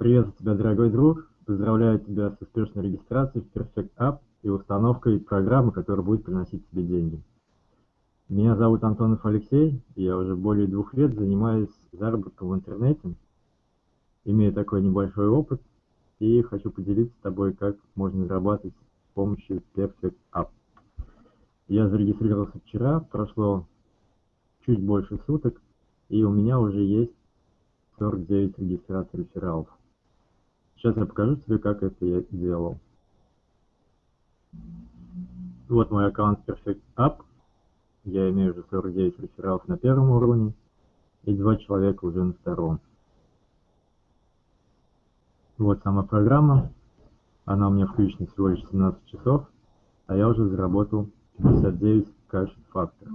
Приветствую тебя, дорогой друг. Поздравляю тебя с успешной регистрацией в Perfect App и установкой программы, которая будет приносить тебе деньги. Меня зовут Антонов Алексей, я уже более двух лет занимаюсь заработком в интернете, имею такой небольшой опыт, и хочу поделиться с тобой, как можно зарабатывать с помощью Perfect App. Я зарегистрировался вчера, прошло чуть больше суток, и у меня уже есть 49 регистраций рефералов. Сейчас я покажу тебе, как это я делал. Вот мой аккаунт Perfect App. Я имею уже 49 рефералов на первом уровне и два человека уже на втором. Вот сама программа. Она у меня включена всего лишь 17 часов, а я уже заработал 59 кэш факторов.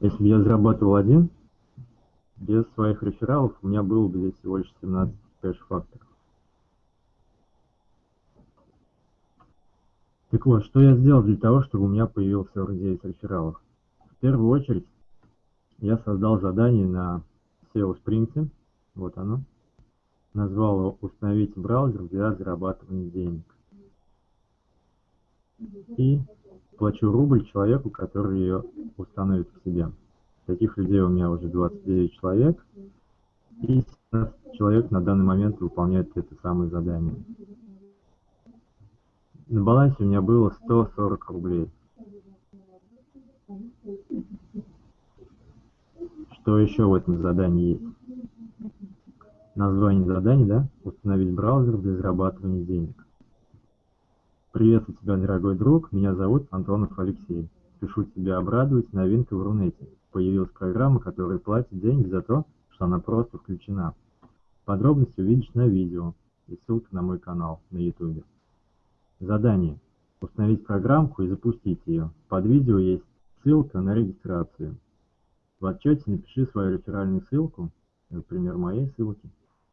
Если я зарабатывал один, без своих рефералов у меня было бы здесь всего лишь 17 кэш-факторов. Так вот, что я сделал для того, чтобы у меня появился 49 рефералов? В первую очередь, я создал задание на SEO Sprint, вот оно, назвал его «Установить браузер для зарабатывания денег». И плачу рубль человеку, который ее установит к себе. Таких людей у меня уже 29 человек. И 17 человек на данный момент выполняют это самое задание. На балансе у меня было 140 рублей. Что еще в этом задании есть? Название задания, да? Установить браузер для зарабатывания денег. Приветствую тебя, дорогой друг. Меня зовут Антонов Алексей. Спешу тебя обрадовать новинкой в Рунете появилась программа, которая платит деньги за то, что она просто включена. Подробности увидишь на видео и ссылка на мой канал на YouTube. Задание. Установить программку и запустить ее. Под видео есть ссылка на регистрацию. В отчете напиши свою реферальную ссылку, например, моей ссылки.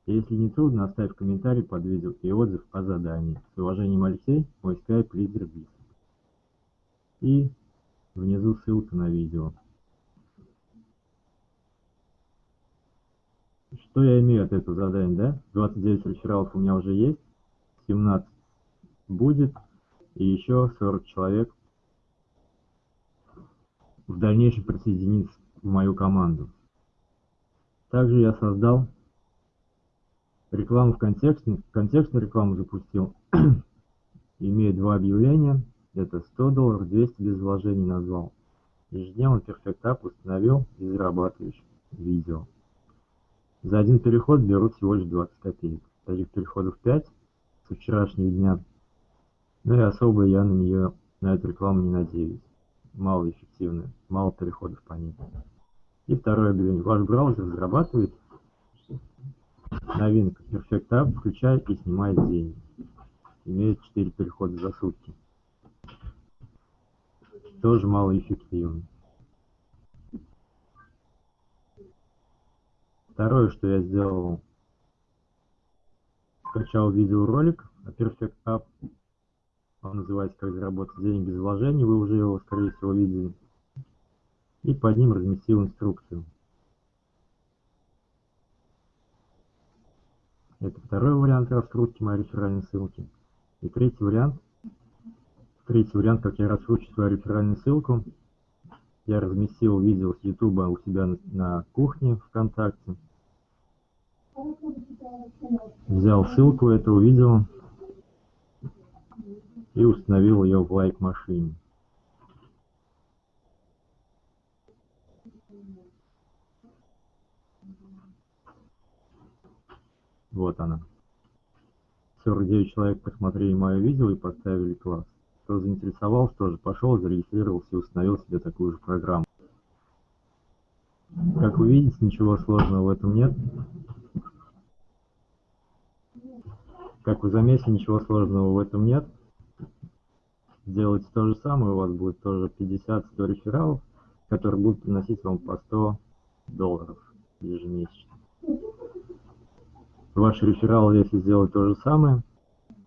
И если не трудно, оставь комментарий под видео и отзыв о задании. С уважением, Алексей, мой скайп лидер Бис. И внизу ссылка на видео. Что я имею от этого задания, да? 29 рефералов у меня уже есть, 17 будет, и еще 40 человек в дальнейшем присоединится в мою команду. Также я создал рекламу в контексте, контекстную рекламу запустил, имея два объявления, это 100 долларов, 200 без вложений назвал. Ежедневно App установил и зарабатываешь видео. За один переход берут всего лишь 20 копеек. Таких переходов 5 со вчерашнего дня. Ну и особо я на нее, на эту рекламу не надеюсь. Мало эффективная, мало переходов по ней. И второе объявление. Ваш браузер зарабатывает новинка Perfect App, включай и снимай деньги. Имеет 4 перехода за сутки. Тоже малоэффективно. Второе, что я сделал, скачал видеоролик о Perfect App. Он называется «Как заработать деньги без вложений». Вы уже его, скорее всего, видели. И под ним разместил инструкцию. Это второй вариант раскрутки моей реферальной ссылки. И третий вариант. Третий вариант, как я раскручу свою реферальную ссылку. Я разместил видео с YouTube у себя на кухне ВКонтакте. Взял ссылку этого видео и установил ее в лайк машине. Вот она. 49 человек посмотрели мое видео и поставили класс. Кто заинтересовался, тоже пошел, зарегистрировался и установил себе такую же программу. Как вы видите, ничего сложного в этом нет. Как вы заметили, ничего сложного в этом нет. Делайте то же самое, у вас будет тоже 50-100 рефералов, которые будут приносить вам по 100 долларов ежемесячно. Ваши рефералы, если сделать то же самое,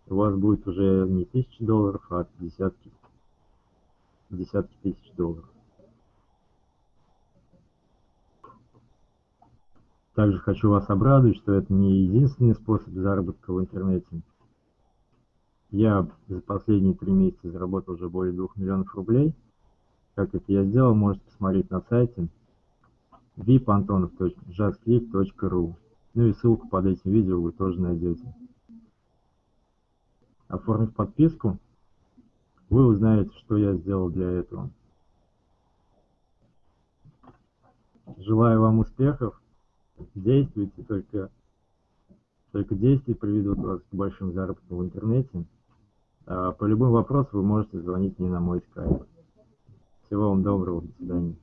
у вас будет уже не тысячи долларов, а десятки, десятки тысяч долларов. Также хочу вас обрадовать, что это не единственный способ заработка в интернете. Я за последние три месяца заработал уже более двух миллионов рублей. Как это я сделал, можете посмотреть на сайте vipantonov.justclick.ru Ну и ссылку под этим видео вы тоже найдете. Оформив подписку, вы узнаете, что я сделал для этого. Желаю вам успехов, действуйте, только, только действия приведут вас к большим заработкам в интернете. А по любым вопросам вы можете звонить мне на мой скайп. Всего вам доброго, до свидания.